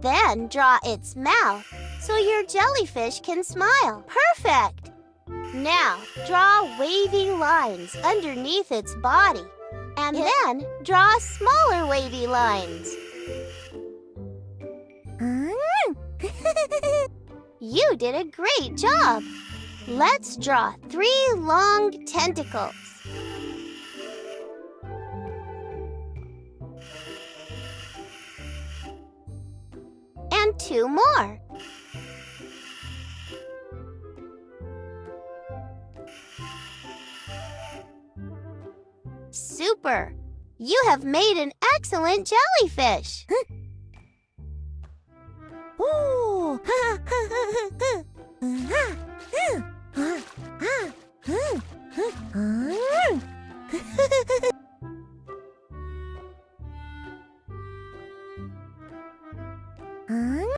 Then draw its mouth so your jellyfish can smile. Perfect! Now, draw wavy lines underneath its body. And then draw smaller wavy lines. Mm. You did a great job! Let's draw three long tentacles. And two more. Super! You have made an excellent jellyfish. Ooh. 嗯。